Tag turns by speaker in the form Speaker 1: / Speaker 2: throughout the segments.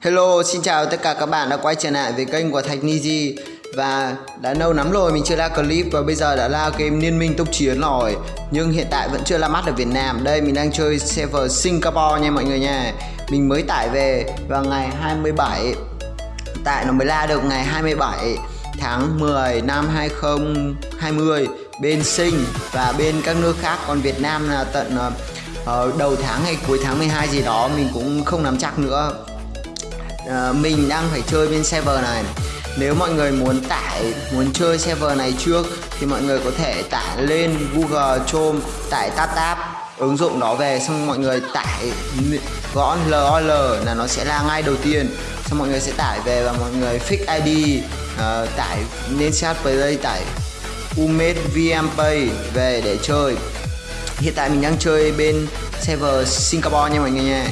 Speaker 1: Hello, xin chào tất cả các bạn đã quay trở lại với kênh của Thạch Niji. Và đã lâu lắm rồi mình chưa ra clip và bây giờ đã ra game Liên minh tốc chiến rồi. Nhưng hiện tại vẫn chưa ra mắt ở Việt Nam. Đây mình đang chơi server Singapore nha mọi người nha. Mình mới tải về vào ngày 27 Tại nó mới ra được ngày 27 tháng 10 năm 2020 Bên Sing và bên các nước khác. Còn Việt Nam là tận ờ, uh, đầu tháng hay cuối tháng 12 gì đó Mình cũng không nắm chắc nữa. Uh, mình đang phải chơi bên server này. Nếu mọi người muốn tải muốn chơi server này trước thì mọi người có thể tải lên Google Chrome tải TapTap ứng dụng đó về xong mọi người tải gõ LOL là nó sẽ là ngay đầu tiên. Xong mọi người sẽ tải về và mọi người fix ID uh, ờ, tải nên chat play tải Umed VMPay về để chơi hiện tại mình đang chơi bên server Singapore nha mọi người nha.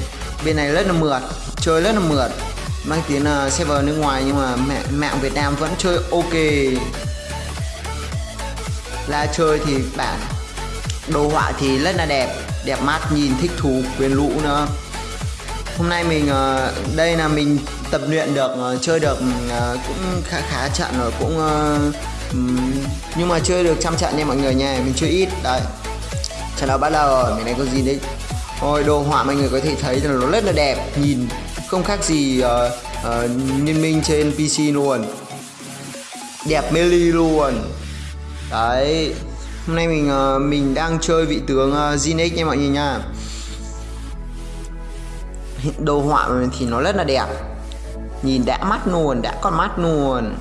Speaker 1: Bên này rất là mượt chơi rất là mượt mang tiếng là server nước ngoài nhưng mà mẹ mạng Việt Nam vẫn chơi ok. Là chơi thì bản đồ họa thì rất là đẹp. Đẹp mắt, nhìn thích thú, quyến lũ nữa. Hôm nay mình ờ, đây là mình tập luyện được ờ, chơi được ờ, cũng khá khá trận rồi, cũng nhưng mà chơi được trăm trận nha mọi người nha, mình chơi ít, đấy trận đấu bắt đầu rồi mình này có gì đấy? Ôi đồ họa mọi người có thể thấy là nó rất là đẹp. Nhìn không khác gì uh, uh, liên minh trên PC luôn. Đẹp mê ly luôn. Đấy. Hôm nay mình uh, mình đang chơi vị tướng uh, Zinix nha mọi người nha. Đồ họa thì nó rất là đẹp. Nhìn đã mắt luôn, đã con mắt luôn.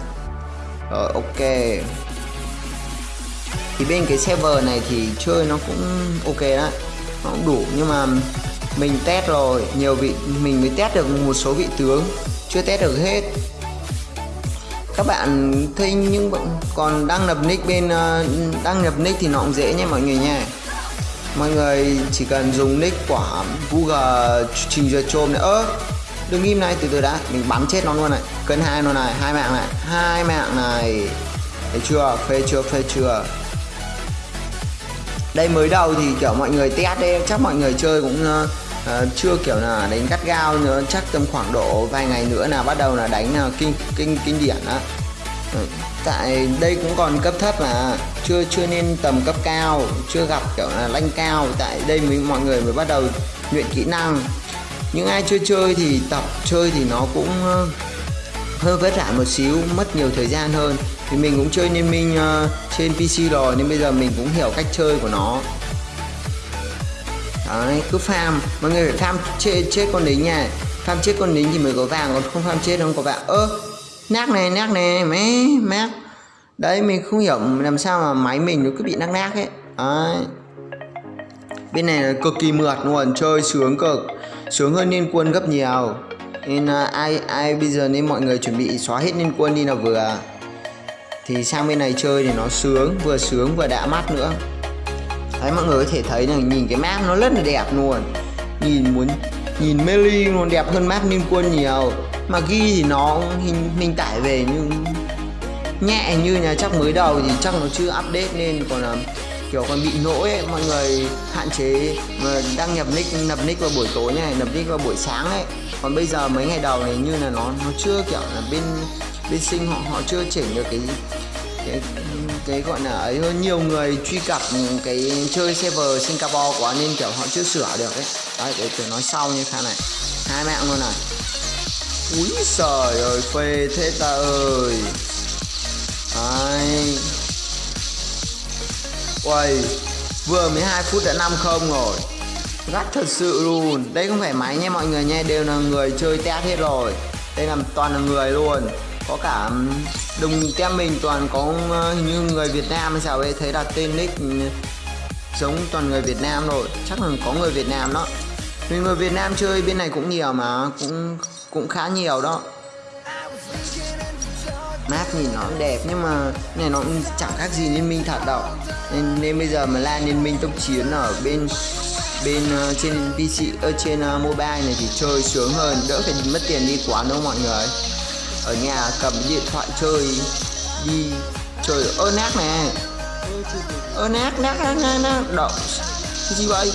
Speaker 1: Rồi ok. Thì bên cái server này thì chơi nó cũng ok đó. Nó cũng đủ, nhưng mà mình test rồi. Nhiều vị, mình mới test được một số vị tướng. Chưa test được hết. Các bạn thấy những còn đăng nhập nick bên ờ, đăng nhập nick thì nó cũng dễ nha mọi người nha. Mọi người chỉ cần dùng nick của Google trình duyệt Chrome này. Ơ, đừng im này, từ từ đã. Mình bắn chết nó luôn này. Cân hai nó này. Hai mạng này. Hai mạng này. Thấy chưa? Phê chưa? Phê chưa? Đây mới đầu thì kiểu mọi người test đấy chắc mọi người chơi cũng uh, chưa kiểu là đánh gắt gao nữa chắc tầm khoảng độ vài ngày nữa là bắt đầu là đánh là kinh kinh kinh điển á. Ừ, tại đây cũng còn cấp thấp mà chưa chưa nên tầm cấp cao chưa gặp kiểu là lanh cao. Tại đây mới mọi người mới bắt đầu luyện kỹ năng. Những ai chưa chơi thì tập chơi thì nó cũng hơi vất vả một xíu mất nhiều thời gian hơn thì mình cũng chơi liên minh uh, trên PC rồi nên bây giờ mình cũng hiểu cách chơi của nó. Đấy cứ farm. Mọi người phải farm chết, chết con lính nha. Farm chết con lính thì mới có vàng còn không farm chết không có vàng. Ơ nát này nát này mé mát đấy mình không hiểu làm sao mà máy mình nó cứ bị nát nát ấy. Đấy. Bên này là cực kỳ mượt luôn chơi sướng cực. Sướng hơn liên quân gấp nhiều. Nên uh, ai ai bây giờ nên mọi người chuẩn bị xóa hết liên quân đi là vừa thì sang bên này chơi thì nó sướng vừa sướng vừa đã mắt nữa. Đấy mọi người có thể thấy là nhìn cái map nó rất là đẹp luôn. Nhìn muốn nhìn melee luôn đẹp hơn map liên quân nhiều. Mà ghi thì nó hình mình tải về nhưng nhẹ như nhà chắc mới đầu thì chắc nó chưa update nên còn là kiểu còn bị lỗi ấy, mọi người hạn chế mà đăng nhập nick nhập nick vào buổi tối này nhập nick vào buổi sáng ấy. Còn bây giờ mấy ngày đầu này như là nó nó chưa kiểu là bên bên sinh họ họ chưa chỉnh được cái cái cái gọi là ấy hơn. Nhiều người truy cập cái chơi server Singapore quá nên, kiểu, họ chưa sửa được ấy. Đấy, để tôi nói sau như thế này. Hai mạng luôn này. Úi trời ơi, phê thế ta ơi. Đấy. Uầy, Vừa 12 phút đã 5 không rồi. Gắt thật sự luôn. Đây không phải máy nha mọi người nha. Đều là người chơi test hết rồi. Đây là toàn là người luôn. Có cả đồng tem mình toàn có như người Việt Nam hay sao ấy Thấy đặt tên nick giống toàn người Việt Nam rồi. Chắc là có người Việt Nam đó. Vì người Việt Nam chơi bên này cũng nhiều mà Cũng cũng khá nhiều đó. Map nhìn nó đẹp nhưng mà này nó cũng chẳng khác gì liên minh thật đâu nên, nên bây giờ mà lan liên minh tốc chiến ở bên bên uh, trên PC ở ờ, trên uh, mobile này thì chơi sướng hơn. Đỡ phải mất tiền đi quán đâu mọi người ở nhà cầm điện thoại chơi đi chơi. Ơ nát nè. Ơ nát nát nát nát nát đậu cái gì vậy?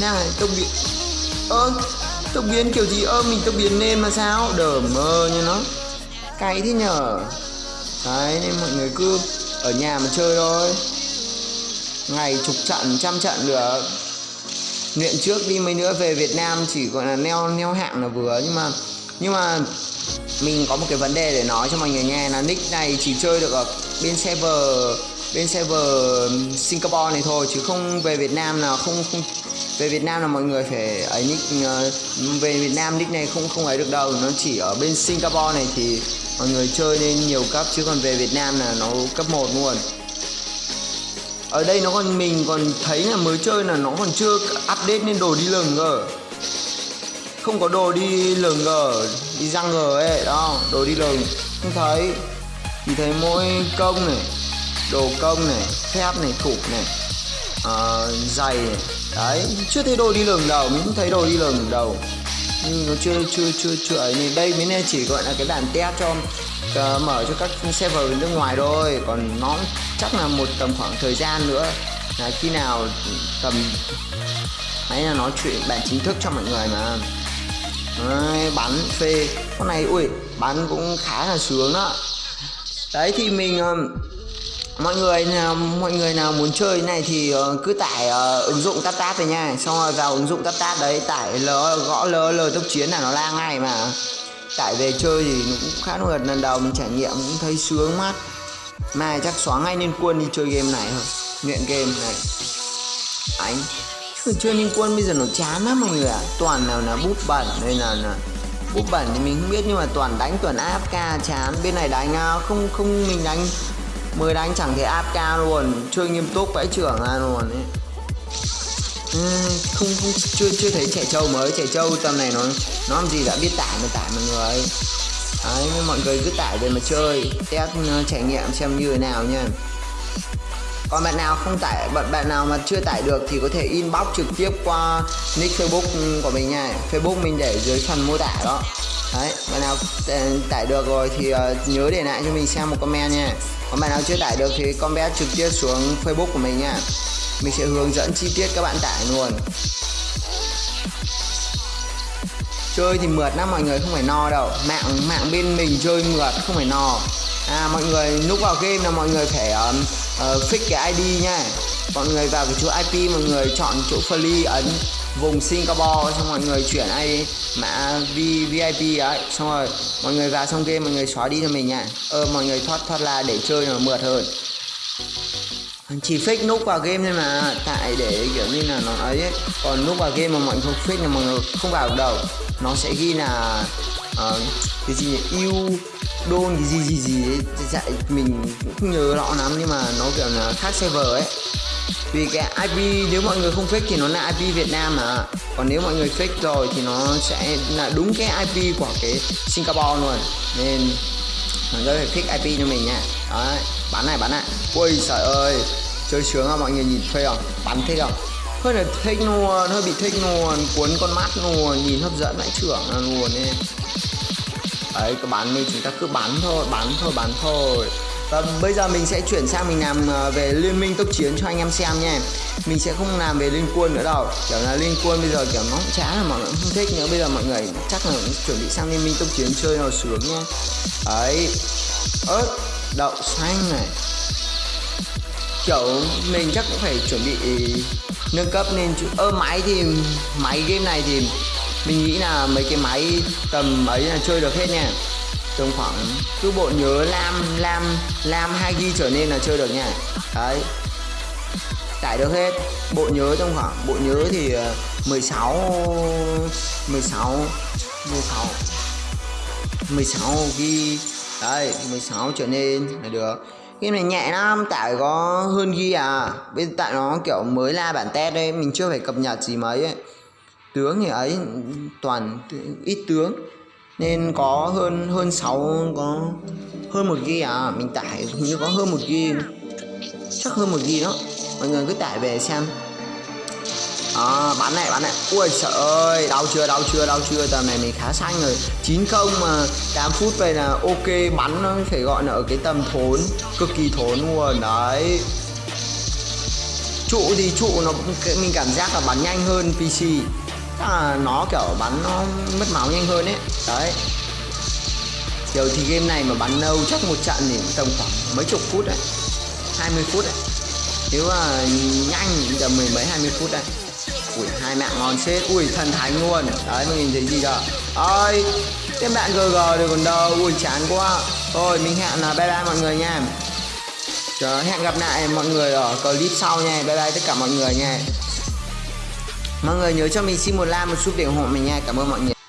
Speaker 1: Nang này tốc biến ơ, tông biến kiểu gì? Ơ, mình tông biến lên mà sao? Đờ mơ như nó. Cay thế nhở? Đấy, nên mọi người cứ ở nhà mà chơi thôi. Ngày chục trận, trăm trận được luyện trước đi, mấy nữa về Việt Nam chỉ gọi là neo neo hạng là vừa. Nhưng mà nhưng mà mình có một cái vấn đề để nói cho mọi người nghe là nick này chỉ chơi được ở bên server bên server Singapore này thôi, chứ không về Việt Nam là không không, về Việt Nam là mọi người phải ấy nick ờ, về Việt Nam nick này không không ấy được đâu. Nó chỉ ở bên Singapore này thì mọi người chơi lên nhiều cấp, chứ còn về Việt Nam là nó cấp 1 luôn. Ở đây nó còn, mình còn thấy là mới chơi là nó còn chưa update nên đồ đi lừng cơ không có đồ đi lừng gờ đi răng gờ ấy đó đồ đi lừng không thấy. Chỉ thấy mỗi công này đồ công này thép này cục này à, giày này. Đấy chưa thấy đồ đi lừng đâu mình không thấy đồ đi lừng đâu. Nhưng nó chưa chưa chưa chưa ấy. Nên đây mới chỉ gọi là cái bản test cho uh, mở cho các server nước ngoài thôi. Còn nó chắc là một tầm khoảng thời gian nữa là khi nào tầm ấy là nói chuyện bản chính thức cho mọi người mà. Đấy, bắn phê. Con này ui bắn cũng khá là sướng đó. Đấy thì mình ờ, mọi người nào mọi người nào muốn chơi này thì ờ, cứ tải uh, ứng dụng tát tát về nha. Xong rồi vào ứng dụng tát tát đấy tải l gõ l l tốc chiến là nó la ngay mà. Tải về chơi thì cũng khá là lần đầu mình trải nghiệm cũng thấy sướng mắt mà chắc xóa ngay nên quân đi chơi game này thôi. Nghiện game này. Anh chứ chơi liên quân bây giờ nó chán lắm mọi người ạ. À. toàn nào là bút bẩn đây là, là bút bẩn thì mình không biết nhưng mà toàn đánh toàn AFK chán. Bên này đánh à, không không mình đánh. Mới đánh chẳng thể AFK luôn. Chơi nghiêm túc vãi trưởng ra luôn ấy. Ừ, không, không chưa chưa thấy trẻ trâu mới. Trẻ trâu tầm này nó nó làm gì đã biết tải mà tải mọi người. Đấy mọi người cứ tải về mà chơi. Test uh, trải nghiệm xem như thế nào nha còn bạn nào không tải bạn bạn nào mà chưa tải được thì có thể inbox trực tiếp qua nick facebook của mình nha. Facebook mình để dưới phần mô tả đó. Đấy bạn nào ờ, tải được rồi thì ờ, nhớ để lại cho mình xem một comment nha. Còn bạn nào chưa tải được thì comment trực tiếp xuống facebook của mình nha. Mình sẽ hướng dẫn chi tiết các bạn tải luôn. Chơi thì mượt lắm mọi người không phải no đâu. Mạng mạng bên mình chơi mượt không phải no. À mọi người lúc vào game là mọi người phải uh, Ờ, uh, fix cái ID nha mọi người vào cái chỗ IP mọi người chọn chỗ free ấn vùng Singapore xong mọi người chuyển ID mã v, VIP ấy. Xong rồi mọi người vào xong game mọi người xóa đi cho mình nha ơ ờ, mọi người thoát thoát là để chơi nó mượt hơn chỉ fake nút vào game thôi mà tại để kiểu như là nó ấy, ấy. còn nút vào game mà mọi người không fake là mọi người không vào được nó sẽ ghi là uh, cái gì yêu đôn cái gì gì gì ấy. Dạy mình cũng không nhớ rõ lắm nhưng mà nó kiểu là khác server ấy. Vì cái IP nếu mọi người không fake thì nó là IP Việt Nam mà. Còn nếu mọi người fake rồi thì nó sẽ là đúng cái IP của cái Singapore luôn. Nên mọi người fix IP cho mình nha. Đấy bắn này bắn này. Ui trời ơi. Chơi sướng à mọi người nhìn phê không? Bắn thích không? Hơi là thích luôn hơi bị thích luôn. Cuốn con mắt luôn nhìn hấp dẫn vãi trưởng luôn ấy. Đấy cứ bắn đi chúng ta cứ bắn thôi bắn thôi bắn thôi và bây giờ mình sẽ chuyển sang mình làm ờ, về liên minh tốc chiến cho anh em xem nha mình sẽ không làm về liên quân nữa đâu. Kiểu là liên quân bây giờ, kiểu, nó cũng chán là mọi người không thích nữa bây giờ mọi người chắc là chuẩn bị sang liên minh tốc chiến chơi nào sướng nha đấy. Ớt đậu xanh này. Kiểu, mình chắc cũng phải chuẩn bị nâng cấp nên ơ, máy thì, máy game này thì mình nghĩ là mấy cái máy tầm ấy là chơi được hết nha tầm khoảng cứ bộ nhớ lam lam lam 2 g trở nên là chơi được nha. Đấy. Tải được hết. Bộ nhớ trong khoảng bộ nhớ thì 16 16 16 16 ghi, đấy 16 trở nên là được. Game này nhẹ lắm tải có hơn ghi à. Bên tại nó kiểu mới la bản test đấy mình chưa phải cập nhật gì mấy ấy. Tướng thì ấy toàn ít tướng nên có hơn hơn 6 có hơn một ghi à. Mình tải như có hơn một ghi chắc hơn một ghi đó. Mọi người cứ tải về xem. À, bắn này bắn này. Ui sợ ơi đau chưa đau chưa đau chưa. Tầm này mình khá xanh rồi. 90 mà 8 phút về là ok. Bắn nó phải gọi là ở cái tầm thốn cực kỳ thốn luôn. Đấy. Trụ thì trụ nó mình cảm giác là bắn nhanh hơn PC là nó kiểu bắn nó mất máu nhanh hơn ấy. Đấy. Kiểu thì game này mà bắn lâu chắc một trận thì tầm khoảng mấy chục phút đấy. 20 phút đấy. Nếu mà nhanh thì tầm mười mấy 20 phút đấy. Ui hai mạng ngon chết. Ui thần thánh luôn. Đấy mình nhìn thấy gì cả. ơi tiếp bạn GG rồi còn đâu. Ui chán quá. Thôi mình hẹn là bye bye mọi người nha. Chờ, hẹn gặp lại mọi người ở clip sau nha. Bye bye tất cả mọi người nha mọi người nhớ cho mình xin một like, một chút để ủng hộ mình nha. Cảm ơn mọi người.